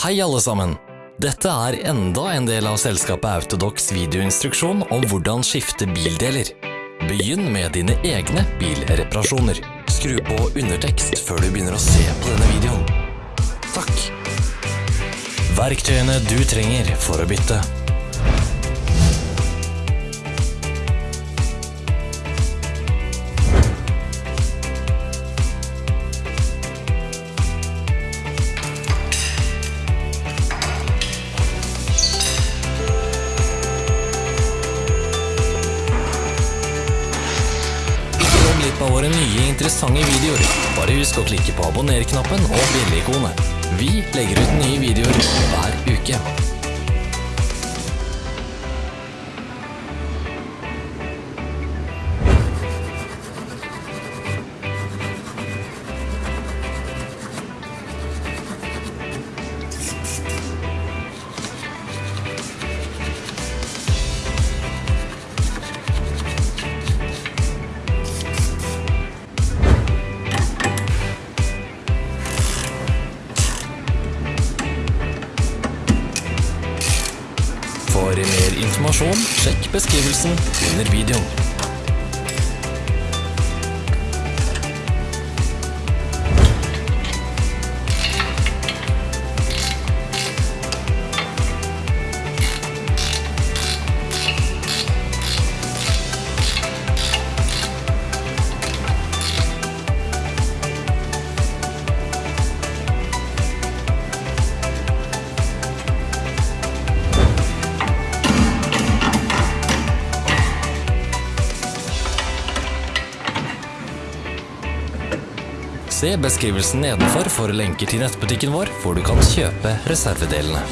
Hei alle sammen! Dette er enda en del av selskapet Autodox videoinstruksjon om hvordan skifte bildeler. Begynn med dine egne bilreparasjoner. Skru på undertekst før du begynner å se på denne videoen. Takk! Verktøyene du trenger for å bytte. Glipp nye interessante videoer. Bare husk å klikke på abonner-knappen og bjelle-ikonet. Vi legger ut nye videoer hver uke. For mer informasjon, sjekk beskrivelsen under videoen. Se beskrivelsen nedenfor for lenker til nettbutikken vår, hvor du kan kjøpe reservedelene.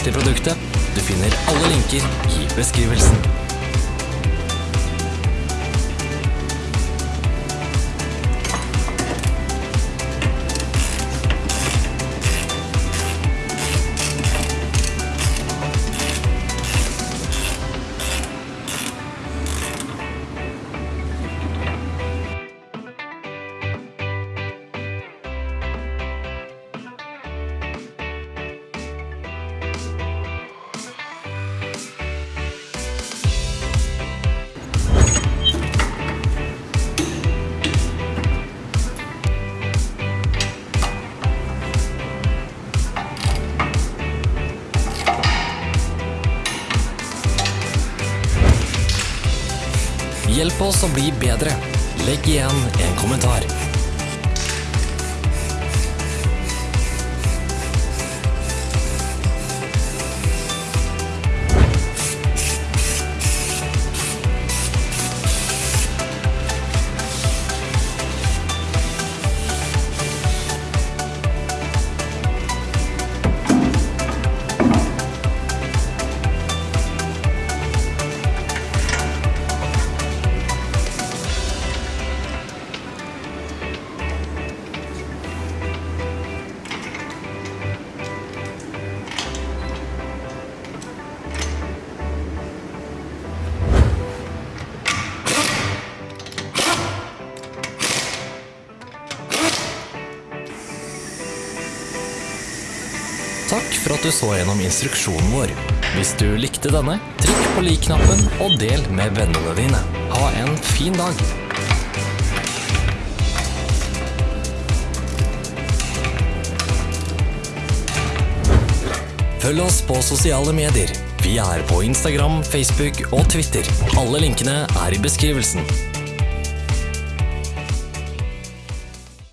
Interessert produktet? Du finner alle linker i beskrivelsen. Hjelp oss å bli bedre. Legg igjen en kommentar. Takk for at du så gjennom instruksjonen vår. Hvis du likte denne, trykk på lik-knappen og del med vennene dine. Ha en fin dag! Følg oss på sosiale medier. Vi er på Instagram, Facebook og Twitter. Alle linkene er i beskrivelsen.